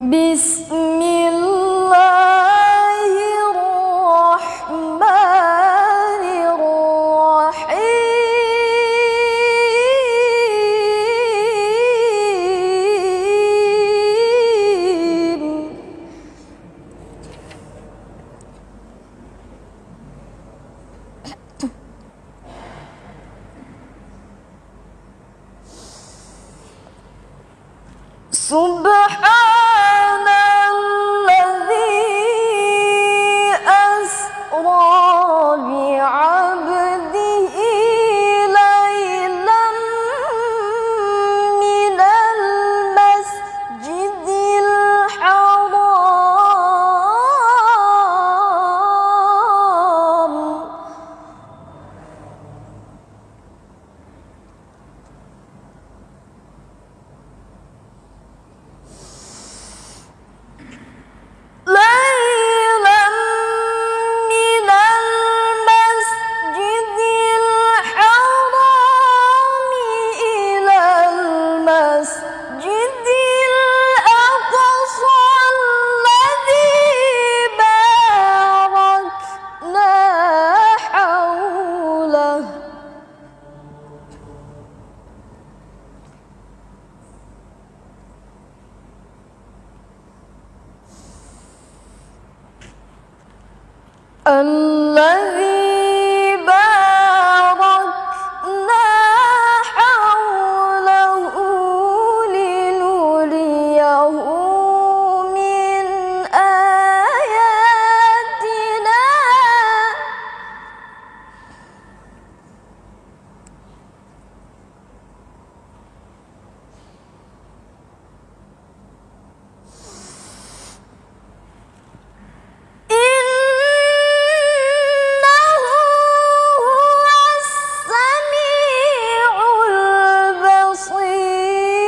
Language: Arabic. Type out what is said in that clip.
بسم الله الرحمن الرحيم سبحان الذي